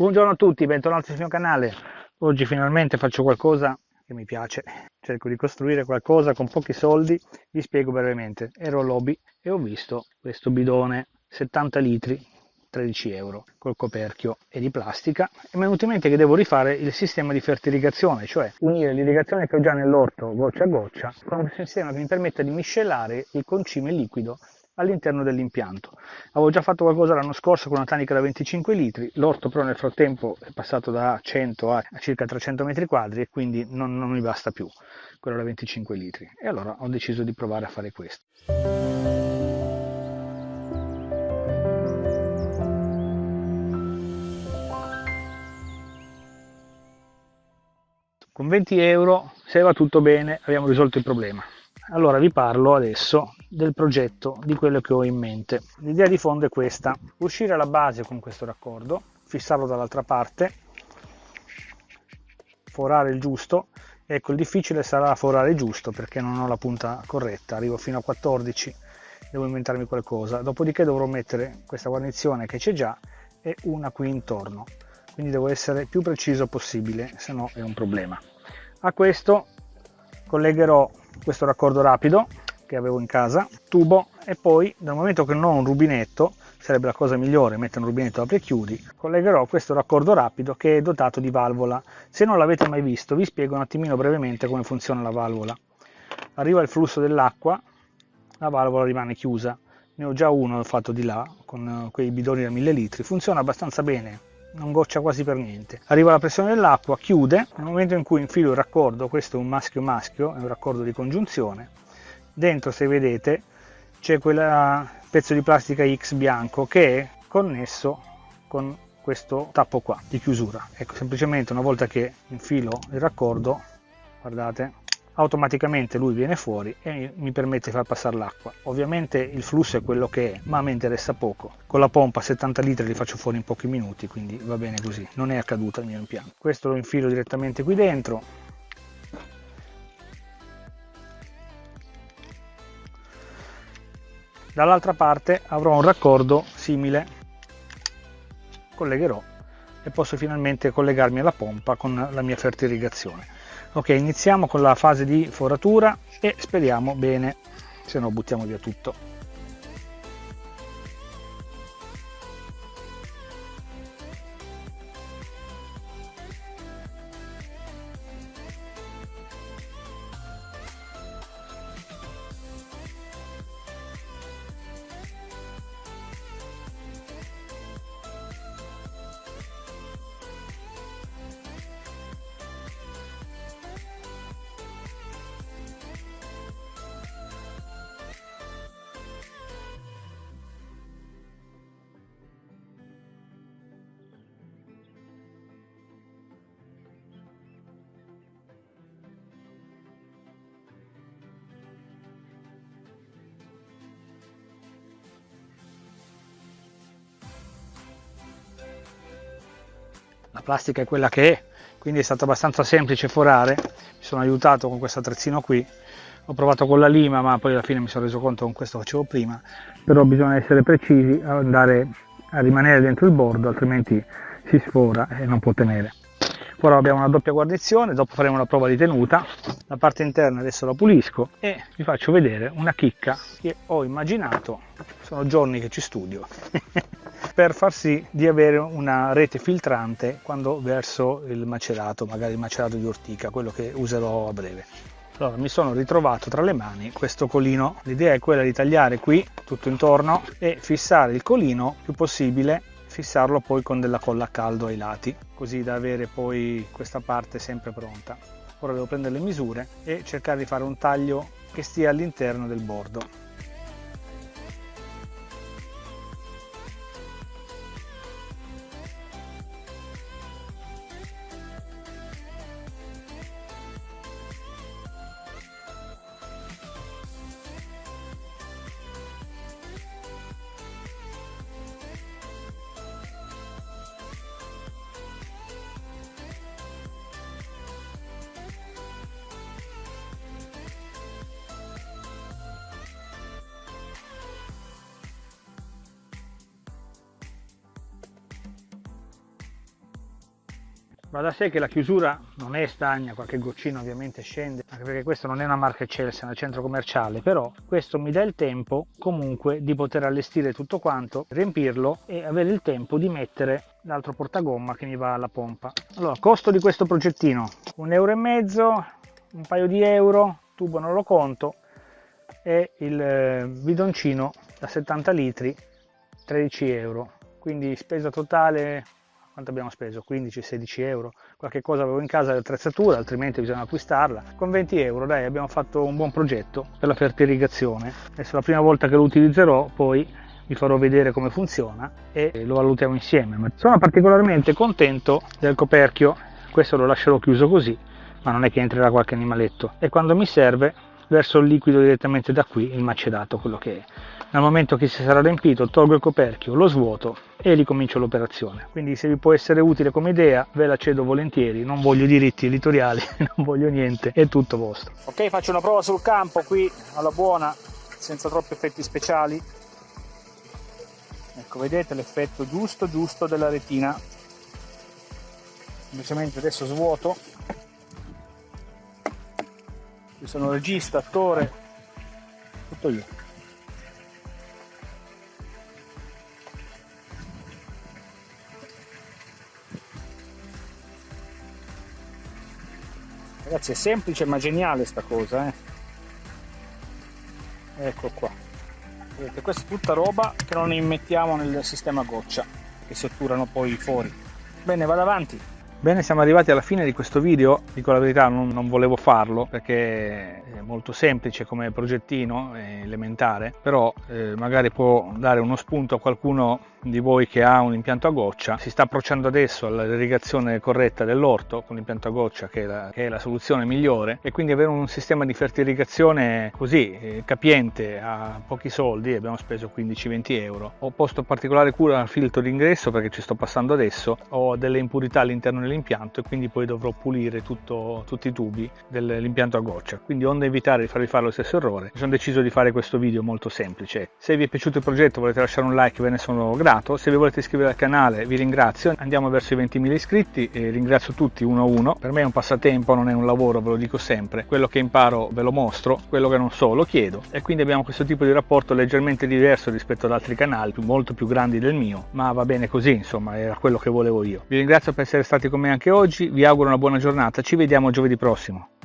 Buongiorno a tutti, bentornati sul mio canale. Oggi finalmente faccio qualcosa che mi piace. Cerco di costruire qualcosa con pochi soldi. Vi spiego brevemente. Ero lobby e ho visto questo bidone 70 litri 13 euro col coperchio e di plastica e mi è venuto in mente che devo rifare il sistema di fertiligazione cioè unire l'irrigazione che ho già nell'orto goccia a goccia con un sistema che mi permetta di miscelare il concime liquido all'interno dell'impianto. Avevo già fatto qualcosa l'anno scorso con una tanica da 25 litri, l'orto però nel frattempo è passato da 100 a circa 300 metri quadri e quindi non, non mi basta più quello da 25 litri. E allora ho deciso di provare a fare questo. Con 20 euro, se va tutto bene, abbiamo risolto il problema. Allora vi parlo adesso del progetto, di quello che ho in mente. L'idea di fondo è questa, uscire alla base con questo raccordo, fissarlo dall'altra parte, forare il giusto, ecco il difficile sarà forare giusto perché non ho la punta corretta, arrivo fino a 14, devo inventarmi qualcosa, dopodiché dovrò mettere questa guarnizione che c'è già e una qui intorno, quindi devo essere più preciso possibile, se no è un problema. A questo collegherò questo raccordo rapido che avevo in casa, tubo e poi dal momento che non ho un rubinetto, sarebbe la cosa migliore mettere un rubinetto apri e chiudi, collegherò questo raccordo rapido che è dotato di valvola. Se non l'avete mai visto vi spiego un attimino brevemente come funziona la valvola. Arriva il flusso dell'acqua, la valvola rimane chiusa. Ne ho già uno fatto di là con quei bidoni da 1000 litri, funziona abbastanza bene, non goccia quasi per niente. Arriva la pressione dell'acqua, chiude, nel momento in cui infilo il raccordo, questo è un maschio-maschio, è un raccordo di congiunzione, dentro se vedete c'è quel pezzo di plastica X bianco che è connesso con questo tappo qua di chiusura. Ecco, semplicemente una volta che infilo il raccordo, guardate, automaticamente lui viene fuori e mi permette di far passare l'acqua. Ovviamente il flusso è quello che è, ma a me interessa poco. Con la pompa 70 litri li faccio fuori in pochi minuti, quindi va bene così. Non è accaduto il mio impianto. Questo lo infilo direttamente qui dentro. Dall'altra parte avrò un raccordo simile. Collegherò e posso finalmente collegarmi alla pompa con la mia fertiligazione ok iniziamo con la fase di foratura e speriamo bene. Se no buttiamo via tutto la plastica è quella che è quindi è stato abbastanza semplice forare. Mi sono aiutato con questo attrezzino qui. Ho provato con la lima ma poi alla fine mi sono reso conto con questo facevo prima. Però bisogna essere precisi andare a rimanere dentro il bordo altrimenti si sfora e non può tenere. Ora abbiamo una doppia guarnizione dopo faremo la prova di tenuta. La parte interna adesso la pulisco e vi faccio vedere una chicca che ho immaginato. Sono giorni che ci studio per far sì di avere una rete filtrante quando verso il macerato, magari il macerato di ortica, quello che userò a breve. Allora mi sono ritrovato tra le mani questo colino, l'idea è quella di tagliare qui tutto intorno e fissare il colino più possibile, fissarlo poi con della colla a caldo ai lati, così da avere poi questa parte sempre pronta. Ora devo prendere le misure e cercare di fare un taglio che stia all'interno del bordo. Va da sé che la chiusura non è stagna, qualche goccino ovviamente scende, anche perché questo non è una marca Chelsea, è un centro commerciale, però questo mi dà il tempo comunque di poter allestire tutto quanto, riempirlo e avere il tempo di mettere l'altro portagomma che mi va alla pompa. Allora, costo di questo progettino, un euro e mezzo, un paio di euro, tubo non lo conto, e il eh, bidoncino da 70 litri, 13 euro. Quindi spesa totale quanto abbiamo speso? 15-16 euro, qualche cosa avevo in casa di attrezzatura, altrimenti bisogna acquistarla. Con 20 euro dai abbiamo fatto un buon progetto per la fertirrigazione. Adesso la prima volta che lo utilizzerò poi vi farò vedere come funziona e lo valutiamo insieme. Sono particolarmente contento del coperchio, questo lo lascerò chiuso così, ma non è che entrerà qualche animaletto e quando mi serve verso il liquido direttamente da qui, il macedato, quello che è nel momento che si sarà riempito tolgo il coperchio, lo svuoto e ricomincio l'operazione. Quindi se vi può essere utile come idea ve la cedo volentieri, non voglio diritti editoriali, non voglio niente, è tutto vostro. Ok, faccio una prova sul campo qui alla buona, senza troppi effetti speciali. Ecco, vedete l'effetto giusto giusto della retina. Semplicemente adesso svuoto. Sono regista, attore, tutto io. Ragazzi è semplice ma geniale sta cosa, eh. Ecco qua. Vedete, questa è tutta roba che non immettiamo nel sistema goccia, che si otturano poi fuori. Bene, vado avanti. Bene, siamo arrivati alla fine di questo video, dico la verità non, non volevo farlo perché è molto semplice come progettino, è elementare, però eh, magari può dare uno spunto a qualcuno di voi che ha un impianto a goccia. Si sta approcciando adesso all'irrigazione corretta dell'orto con l'impianto a goccia che è, la, che è, la, soluzione migliore. E quindi avere un sistema di fertirrigazione così eh, capiente a pochi soldi abbiamo speso 15-20 euro. Ho posto particolare cura al filtro d'ingresso perché ci sto passando adesso. Ho delle impurità all'interno dell'impianto e quindi poi dovrò pulire tutto, tutti i tubi dell'impianto a goccia. Quindi onde evitare di farvi fare lo stesso errore. Sono deciso di fare questo video molto semplice. Se vi è piaciuto il progetto volete lasciare un like ve ne sono grato. Se vi volete iscrivere al canale vi ringrazio, andiamo verso i 20.000 iscritti e ringrazio tutti uno a uno, per me è un passatempo, non è un lavoro, ve lo dico sempre, quello che imparo ve lo mostro, quello che non so lo chiedo. E quindi abbiamo questo tipo di rapporto leggermente diverso rispetto ad altri canali, molto più grandi del mio, ma va bene così, insomma, era quello che volevo io. Vi ringrazio per essere stati con me anche oggi, vi auguro una buona giornata, ci vediamo giovedì prossimo.